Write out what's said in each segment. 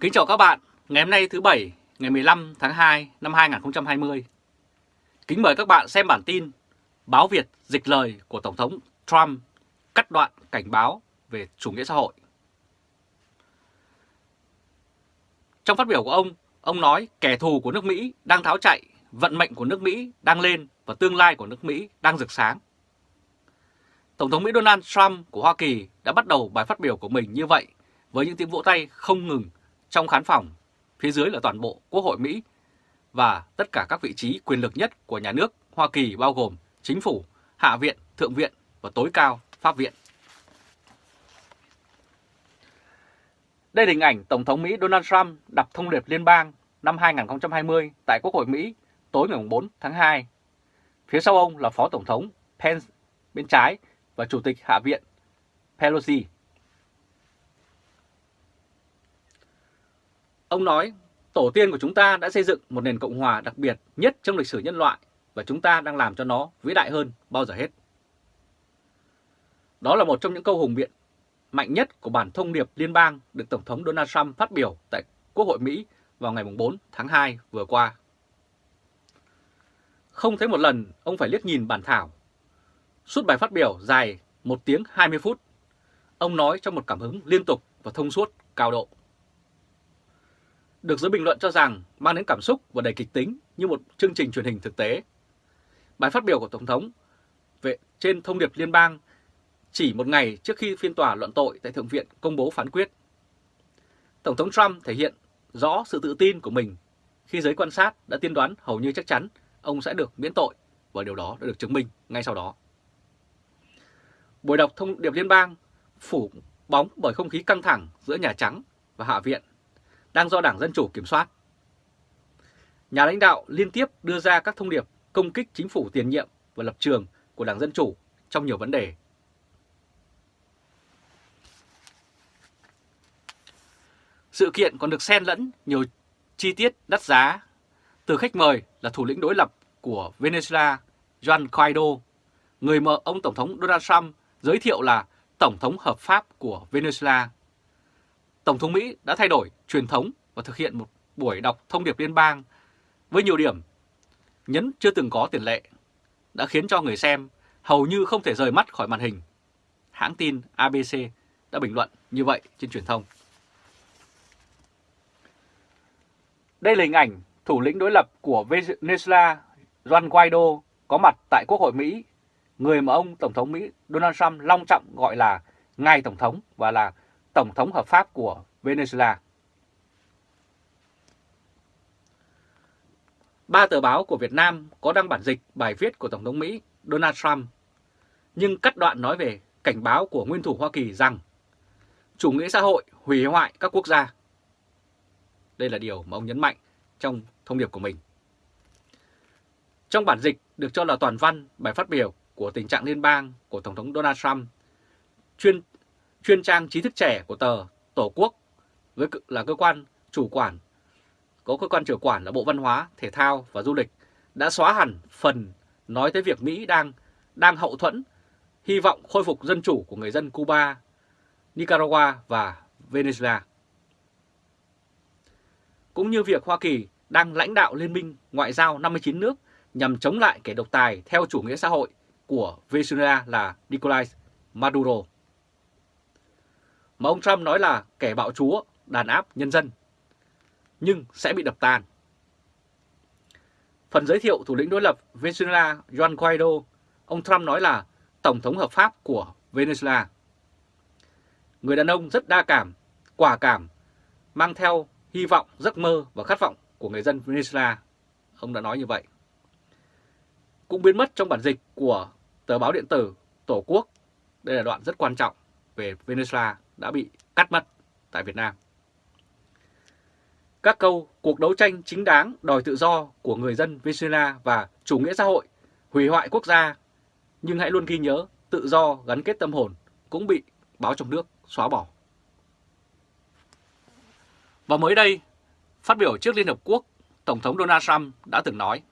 Kính chào các bạn, ngày hôm nay thứ Bảy, ngày 15 tháng 2 năm 2020. Kính mời các bạn xem bản tin Báo Việt dịch lời của Tổng thống Trump cắt đoạn cảnh báo về chủ nghĩa xã hội. Trong phát biểu của ông, ông nói kẻ thù của nước Mỹ đang tháo chạy, vận mệnh của nước Mỹ đang lên và tương lai của nước Mỹ đang rực sáng. Tổng thống Mỹ Donald Trump của Hoa Kỳ đã bắt đầu bài phát biểu của mình như vậy với những tiếng vỗ tay không ngừng trong khán phòng, phía dưới là toàn bộ Quốc hội Mỹ và tất cả các vị trí quyền lực nhất của nhà nước Hoa Kỳ bao gồm chính phủ, hạ viện, thượng viện và tối cao pháp viện. Đây là hình ảnh Tổng thống Mỹ Donald Trump đọc thông điệp liên bang năm 2020 tại Quốc hội Mỹ tối ngày 4 tháng 2. Phía sau ông là Phó Tổng thống Pence bên trái và Chủ tịch Hạ viện Pelosi. Ông nói, tổ tiên của chúng ta đã xây dựng một nền Cộng hòa đặc biệt nhất trong lịch sử nhân loại và chúng ta đang làm cho nó vĩ đại hơn bao giờ hết. Đó là một trong những câu hùng biện mạnh nhất của bản thông điệp liên bang được Tổng thống Donald Trump phát biểu tại Quốc hội Mỹ vào ngày 4 tháng 2 vừa qua. Không thấy một lần ông phải liếc nhìn bản thảo. Suốt bài phát biểu dài 1 tiếng 20 phút, ông nói trong một cảm hứng liên tục và thông suốt cao độ được giới bình luận cho rằng mang đến cảm xúc và đầy kịch tính như một chương trình truyền hình thực tế. Bài phát biểu của Tổng thống về trên thông điệp liên bang chỉ một ngày trước khi phiên tòa luận tội tại Thượng viện công bố phán quyết. Tổng thống Trump thể hiện rõ sự tự tin của mình khi giới quan sát đã tiên đoán hầu như chắc chắn ông sẽ được miễn tội và điều đó đã được chứng minh ngay sau đó. Buổi đọc thông điệp liên bang phủ bóng bởi không khí căng thẳng giữa Nhà Trắng và Hạ viện đang do Đảng Dân Chủ kiểm soát. Nhà lãnh đạo liên tiếp đưa ra các thông điệp công kích chính phủ tiền nhiệm và lập trường của Đảng Dân Chủ trong nhiều vấn đề. Sự kiện còn được xen lẫn nhiều chi tiết đắt giá, từ khách mời là thủ lĩnh đối lập của Venezuela Juan Guaido, người mà ông Tổng thống Donald Trump giới thiệu là Tổng thống hợp pháp của Venezuela Tổng thống Mỹ đã thay đổi truyền thống và thực hiện một buổi đọc thông điệp liên bang với nhiều điểm nhấn chưa từng có tiền lệ, đã khiến cho người xem hầu như không thể rời mắt khỏi màn hình. Hãng tin ABC đã bình luận như vậy trên truyền thông. Đây là hình ảnh thủ lĩnh đối lập của Venezuela Juan Guaido có mặt tại Quốc hội Mỹ, người mà ông Tổng thống Mỹ Donald Trump long trọng gọi là Ngài Tổng thống và là Tổng thống hợp pháp của Venezuela. Ba tờ báo của Việt Nam có đăng bản dịch bài viết của Tổng thống Mỹ Donald Trump, nhưng cắt đoạn nói về cảnh báo của nguyên thủ Hoa Kỳ rằng chủ nghĩa xã hội hủy hoại các quốc gia. Đây là điều mà ông nhấn mạnh trong thông điệp của mình. Trong bản dịch được cho là toàn văn bài phát biểu của tình trạng liên bang của Tổng thống Donald Trump, chuyên chuyên trang trí thức trẻ của tờ Tổ quốc với là cơ quan chủ quản, có cơ quan chủ quản là Bộ Văn hóa, Thể thao và Du lịch đã xóa hẳn phần nói tới việc Mỹ đang đang hậu thuẫn, hy vọng khôi phục dân chủ của người dân Cuba, Nicaragua và Venezuela. Cũng như việc Hoa Kỳ đang lãnh đạo Liên minh Ngoại giao 59 nước nhằm chống lại kẻ độc tài theo chủ nghĩa xã hội của Venezuela là Nicolás Maduro mà ông Trump nói là kẻ bạo chúa, đàn áp nhân dân, nhưng sẽ bị đập tan. Phần giới thiệu thủ lĩnh đối lập Venezuela Juan Guaido, ông Trump nói là Tổng thống hợp pháp của Venezuela. Người đàn ông rất đa cảm, quả cảm, mang theo hy vọng, giấc mơ và khát vọng của người dân Venezuela. Ông đã nói như vậy. Cũng biến mất trong bản dịch của tờ báo điện tử Tổ quốc. Đây là đoạn rất quan trọng về Venezuela đã bị cắt mất tại Việt Nam. Các câu cuộc đấu tranh chính đáng đòi tự do của người dân Venezuela và chủ nghĩa xã hội, hủy hoại quốc gia, nhưng hãy luôn ghi nhớ tự do gắn kết tâm hồn cũng bị báo trong nước xóa bỏ. Và mới đây, phát biểu trước Liên Hợp Quốc, Tổng thống Donald Trump đã từng nói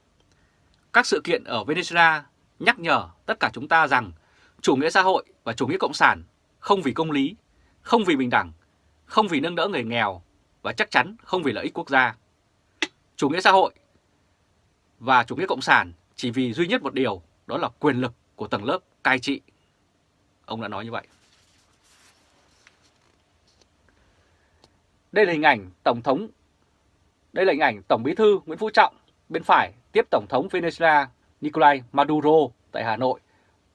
các sự kiện ở Venezuela nhắc nhở tất cả chúng ta rằng chủ nghĩa xã hội và chủ nghĩa cộng sản không vì công lý không vì bình đẳng, không vì nâng đỡ người nghèo và chắc chắn không vì lợi ích quốc gia. Chủ nghĩa xã hội và chủ nghĩa cộng sản chỉ vì duy nhất một điều, đó là quyền lực của tầng lớp cai trị. Ông đã nói như vậy. Đây là hình ảnh Tổng thống Đây là hình ảnh Tổng bí thư Nguyễn Phú Trọng bên phải tiếp Tổng thống Venezuela Nicolai Maduro tại Hà Nội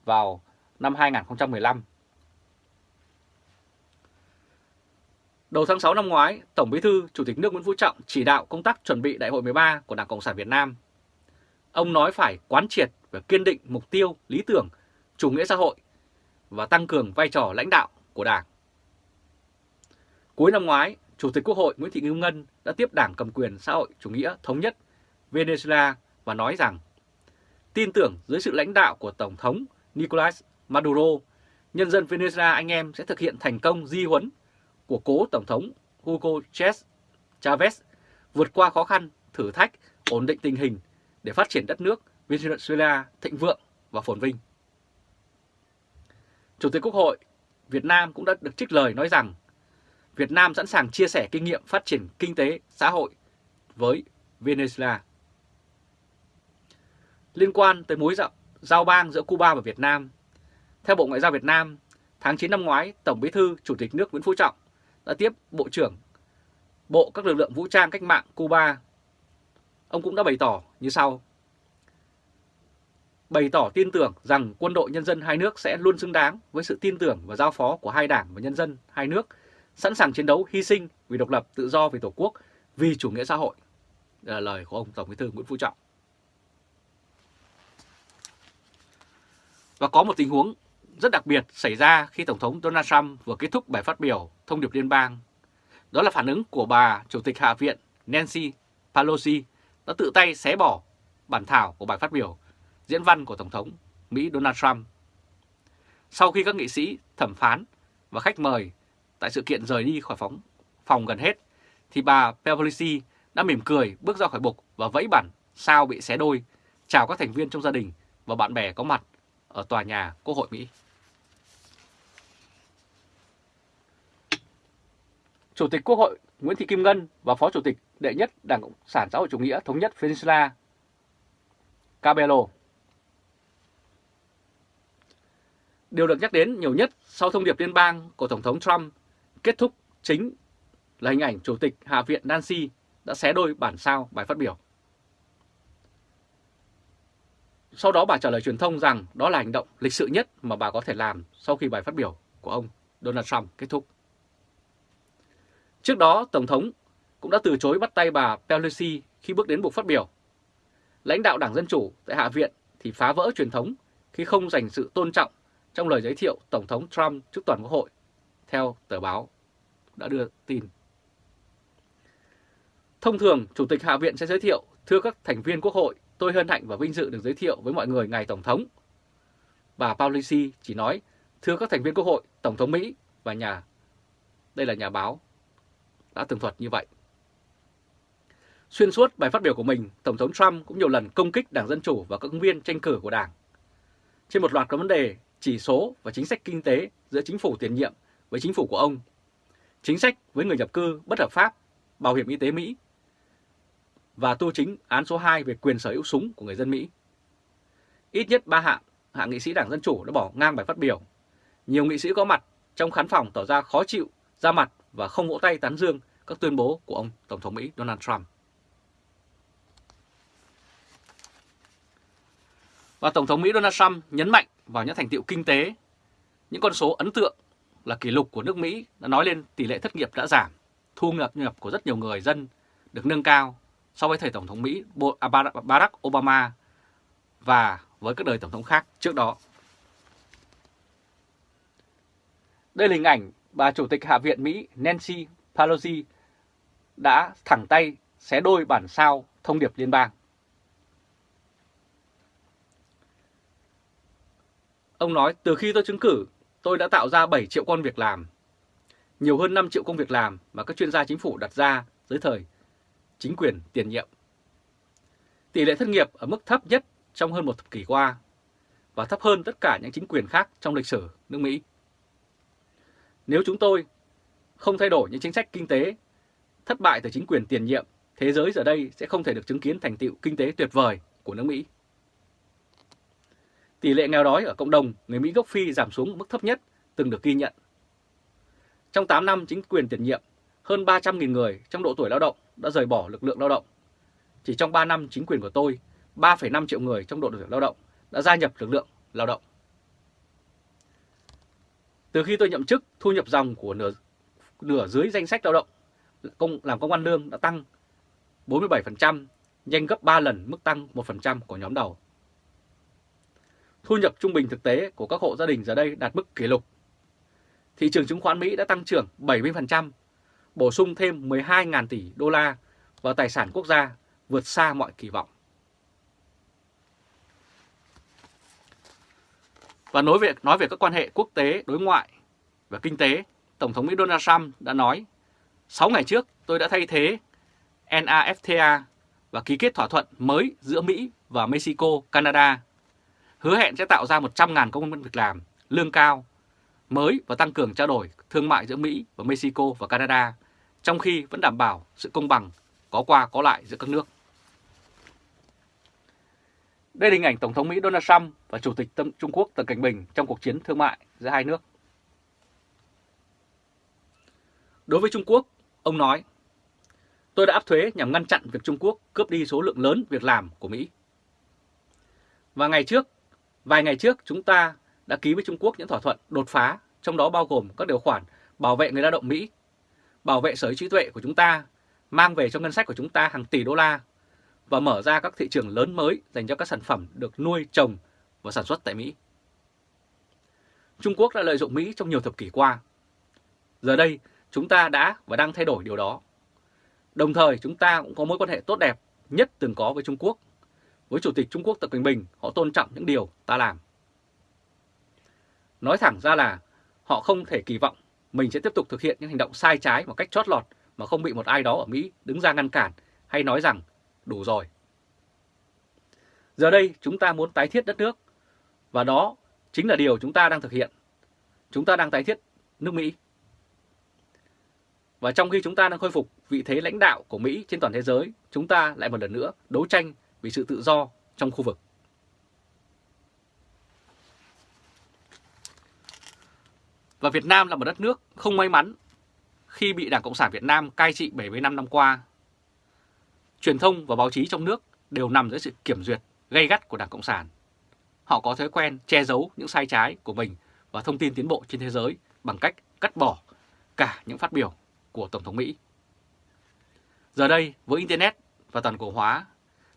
vào năm 2015. Đầu tháng 6 năm ngoái, Tổng bí thư Chủ tịch nước Nguyễn Phú Trọng chỉ đạo công tác chuẩn bị Đại hội 13 của Đảng Cộng sản Việt Nam. Ông nói phải quán triệt và kiên định mục tiêu, lý tưởng, chủ nghĩa xã hội và tăng cường vai trò lãnh đạo của Đảng. Cuối năm ngoái, Chủ tịch Quốc hội Nguyễn Thị Kim Ngân đã tiếp Đảng cầm quyền xã hội chủ nghĩa thống nhất Venezuela và nói rằng tin tưởng dưới sự lãnh đạo của Tổng thống Nicolas Maduro, nhân dân Venezuela anh em sẽ thực hiện thành công di huấn của cố Tổng thống Hugo Chavez vượt qua khó khăn, thử thách, ổn định tình hình để phát triển đất nước Venezuela thịnh vượng và phồn vinh. Chủ tịch Quốc hội Việt Nam cũng đã được trích lời nói rằng Việt Nam sẵn sàng chia sẻ kinh nghiệm phát triển kinh tế, xã hội với Venezuela. Liên quan tới mối giao bang giữa Cuba và Việt Nam, theo Bộ Ngoại giao Việt Nam, tháng 9 năm ngoái, Tổng bí thư Chủ tịch nước Nguyễn Phú Trọng đã tiếp Bộ trưởng Bộ các lực lượng vũ trang cách mạng Cuba. Ông cũng đã bày tỏ như sau. Bày tỏ tin tưởng rằng quân đội nhân dân hai nước sẽ luôn xứng đáng với sự tin tưởng và giao phó của hai đảng và nhân dân hai nước, sẵn sàng chiến đấu hy sinh vì độc lập tự do vì Tổ quốc, vì chủ nghĩa xã hội. Đây là lời của ông Tổng bí thư Nguyễn Phú Trọng. Và có một tình huống rất đặc biệt xảy ra khi Tổng thống Donald Trump vừa kết thúc bài phát biểu thông điệp liên bang. Đó là phản ứng của bà Chủ tịch Hạ viện Nancy Pelosi đã tự tay xé bỏ bản thảo của bài phát biểu diễn văn của Tổng thống Mỹ Donald Trump. Sau khi các nghị sĩ, thẩm phán và khách mời tại sự kiện rời đi khỏi phóng phòng gần hết, thì bà Pelosi đã mỉm cười bước ra khỏi bục và vẫy bản sao bị xé đôi, chào các thành viên trong gia đình và bạn bè có mặt ở tòa nhà Quốc hội Mỹ. Chủ tịch Quốc hội Nguyễn Thị Kim Ngân và Phó Chủ tịch đệ nhất Đảng Cộng sản xã hội chủ nghĩa thống nhất Venezuela, Cabello. Điều được nhắc đến nhiều nhất sau thông điệp liên bang của Tổng thống Trump kết thúc chính là hình ảnh Chủ tịch Hạ viện Nancy đã xé đôi bản sao bài phát biểu. Sau đó bà trả lời truyền thông rằng đó là hành động lịch sự nhất mà bà có thể làm sau khi bài phát biểu của ông Donald Trump kết thúc. Trước đó, Tổng thống cũng đã từ chối bắt tay bà Pelosi khi bước đến buộc phát biểu. Lãnh đạo Đảng Dân Chủ tại Hạ viện thì phá vỡ truyền thống khi không dành sự tôn trọng trong lời giới thiệu Tổng thống Trump trước toàn quốc hội, theo tờ báo đã đưa tin. Thông thường, Chủ tịch Hạ viện sẽ giới thiệu, thưa các thành viên Quốc hội, tôi hân hạnh và vinh dự được giới thiệu với mọi người ngài Tổng thống. Bà Pelosi chỉ nói, thưa các thành viên Quốc hội, Tổng thống Mỹ và nhà, đây là nhà báo đã tường thuật như vậy. Xuyên suốt bài phát biểu của mình, Tổng thống Trump cũng nhiều lần công kích Đảng Dân Chủ và các ứng viên tranh cử của Đảng. Trên một loạt các vấn đề, chỉ số và chính sách kinh tế giữa chính phủ tiền nhiệm với chính phủ của ông, chính sách với người nhập cư bất hợp pháp, bảo hiểm y tế Mỹ và tu chính án số 2 về quyền sở hữu súng của người dân Mỹ. Ít nhất ba hạng, hạng nghị sĩ Đảng Dân Chủ đã bỏ ngang bài phát biểu. Nhiều nghị sĩ có mặt trong khán phòng tỏ ra khó chịu, ra mặt và không vỗ tay tán dương các tuyên bố của ông Tổng thống Mỹ Donald Trump. Và Tổng thống Mỹ Donald Trump nhấn mạnh vào những thành tiệu kinh tế, những con số ấn tượng là kỷ lục của nước Mỹ đã nói lên tỷ lệ thất nghiệp đã giảm, thu nhập nhập của rất nhiều người dân được nâng cao so với thời Tổng thống Mỹ à, Barack Obama và với các đời Tổng thống khác trước đó. Đây là hình ảnh bà Chủ tịch Hạ viện Mỹ Nancy Pelosi đã thẳng tay xé đôi bản sao thông điệp liên bang. Ông nói, từ khi tôi chứng cử, tôi đã tạo ra 7 triệu con việc làm, nhiều hơn 5 triệu công việc làm mà các chuyên gia chính phủ đặt ra dưới thời chính quyền tiền nhiệm. Tỷ lệ thất nghiệp ở mức thấp nhất trong hơn một thập kỷ qua và thấp hơn tất cả những chính quyền khác trong lịch sử nước Mỹ. Nếu chúng tôi không thay đổi những chính sách kinh tế thất bại từ chính quyền tiền nhiệm, thế giới giờ đây sẽ không thể được chứng kiến thành tựu kinh tế tuyệt vời của nước Mỹ. Tỷ lệ nghèo đói ở cộng đồng người Mỹ gốc Phi giảm xuống mức thấp nhất từng được ghi nhận. Trong 8 năm chính quyền tiền nhiệm, hơn 300.000 người trong độ tuổi lao động đã rời bỏ lực lượng lao động. Chỉ trong 3 năm chính quyền của tôi, 3,5 triệu người trong độ tuổi lao động đã gia nhập lực lượng lao động. Từ khi tôi nhậm chức, thu nhập dòng của nửa, nửa dưới danh sách lao động công làm công an lương đã tăng 47%, nhanh gấp 3 lần mức tăng 1% của nhóm đầu. Thu nhập trung bình thực tế của các hộ gia đình giờ đây đạt mức kỷ lục. Thị trường chứng khoán Mỹ đã tăng trưởng 70%, bổ sung thêm 12.000 tỷ đô la vào tài sản quốc gia vượt xa mọi kỳ vọng. Và nói về, nói về các quan hệ quốc tế, đối ngoại và kinh tế, Tổng thống Mỹ Donald Trump đã nói 6 ngày trước tôi đã thay thế NAFTA và ký kết thỏa thuận mới giữa Mỹ và Mexico, Canada, hứa hẹn sẽ tạo ra 100.000 công việc làm, lương cao, mới và tăng cường trao đổi thương mại giữa Mỹ và Mexico và Canada, trong khi vẫn đảm bảo sự công bằng có qua có lại giữa các nước. Đây là hình ảnh Tổng thống Mỹ Donald Trump và Chủ tịch tâm Trung Quốc Tập Cảnh Bình trong cuộc chiến thương mại giữa hai nước. Đối với Trung Quốc, ông nói, tôi đã áp thuế nhằm ngăn chặn việc Trung Quốc cướp đi số lượng lớn việc làm của Mỹ. Và ngày trước, vài ngày trước chúng ta đã ký với Trung Quốc những thỏa thuận đột phá, trong đó bao gồm các điều khoản bảo vệ người lao động Mỹ, bảo vệ sở hữu trí tuệ của chúng ta, mang về cho ngân sách của chúng ta hàng tỷ đô la và mở ra các thị trường lớn mới dành cho các sản phẩm được nuôi, trồng và sản xuất tại Mỹ. Trung Quốc đã lợi dụng Mỹ trong nhiều thập kỷ qua. Giờ đây, chúng ta đã và đang thay đổi điều đó. Đồng thời, chúng ta cũng có mối quan hệ tốt đẹp nhất từng có với Trung Quốc. Với Chủ tịch Trung Quốc Tập Cận Bình, họ tôn trọng những điều ta làm. Nói thẳng ra là họ không thể kỳ vọng mình sẽ tiếp tục thực hiện những hành động sai trái một cách chót lọt mà không bị một ai đó ở Mỹ đứng ra ngăn cản hay nói rằng đủ rồi. Giờ đây chúng ta muốn tái thiết đất nước và đó chính là điều chúng ta đang thực hiện. Chúng ta đang tái thiết nước Mỹ. Và trong khi chúng ta đang khôi phục vị thế lãnh đạo của Mỹ trên toàn thế giới, chúng ta lại một lần nữa đấu tranh vì sự tự do trong khu vực. Và Việt Nam là một đất nước không may mắn khi bị Đảng Cộng sản Việt Nam cai trị 75 năm qua. Truyền thông và báo chí trong nước đều nằm dưới sự kiểm duyệt gây gắt của Đảng Cộng sản. Họ có thói quen che giấu những sai trái của mình và thông tin tiến bộ trên thế giới bằng cách cắt bỏ cả những phát biểu của Tổng thống Mỹ. Giờ đây, với Internet và toàn cầu hóa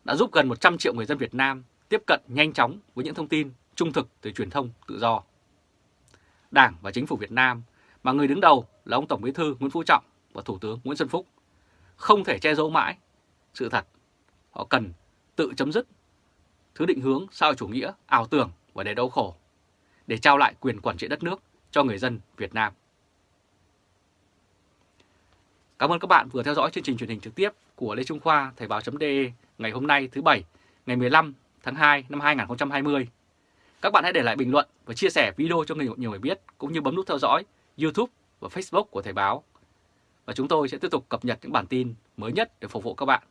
đã giúp gần 100 triệu người dân Việt Nam tiếp cận nhanh chóng với những thông tin trung thực từ truyền thông tự do. Đảng và Chính phủ Việt Nam mà người đứng đầu là ông Tổng Bí thư Nguyễn Phú Trọng và Thủ tướng Nguyễn Xuân Phúc không thể che giấu mãi sự thật. Họ cần tự chấm dứt thứ định hướng sao chủ nghĩa, ảo tưởng và để đau khổ để trao lại quyền quản trị đất nước cho người dân Việt Nam. Cảm ơn các bạn vừa theo dõi chương trình truyền hình trực tiếp của Lê Trung Khoa Thời báo.de ngày hôm nay thứ Bảy, ngày 15 tháng 2 năm 2020. Các bạn hãy để lại bình luận và chia sẻ video cho người nhiều người biết, cũng như bấm nút theo dõi YouTube và Facebook của Thời báo. Và chúng tôi sẽ tiếp tục cập nhật những bản tin mới nhất để phục vụ các bạn.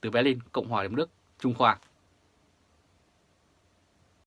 Từ Berlin, Cộng hòa Liên Đức, Trung Khoa.